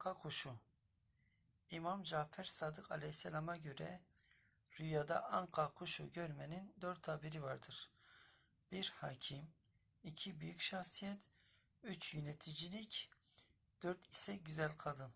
Anka kuşu İmam Cafer Sadık Aleyhisselam'a göre rüyada anka kuşu görmenin dört tabiri vardır. Bir hakim, iki büyük şahsiyet, üç yöneticilik, dört ise güzel kadın.